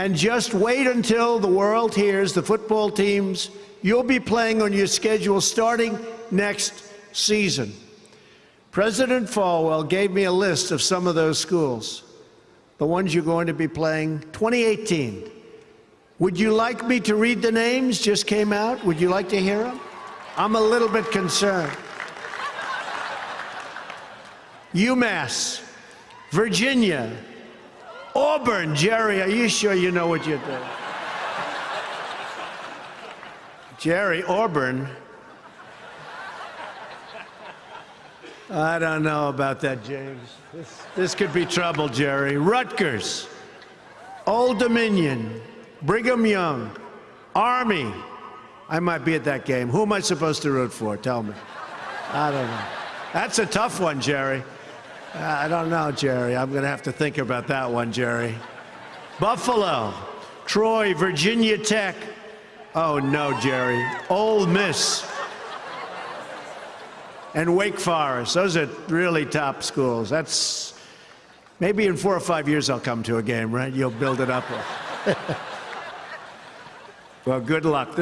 And just wait until the world hears the football teams you'll be playing on your schedule starting next season. President Falwell gave me a list of some of those schools, the ones you're going to be playing 2018. Would you like me to read the names just came out? Would you like to hear them? I'm a little bit concerned. UMass, Virginia, Auburn. Jerry, are you sure you know what you're doing? Jerry, Auburn. I don't know about that, James. This, this could be trouble, Jerry. Rutgers, Old Dominion, Brigham Young, Army. I might be at that game. Who am I supposed to root for? Tell me. I don't know. That's a tough one, Jerry. Uh, I don't know, Jerry. I'm going to have to think about that one, Jerry. Buffalo, Troy, Virginia Tech. Oh, no, Jerry. Ole Miss and Wake Forest. Those are really top schools. That's maybe in four or five years I'll come to a game, right? You'll build it up. well, good luck.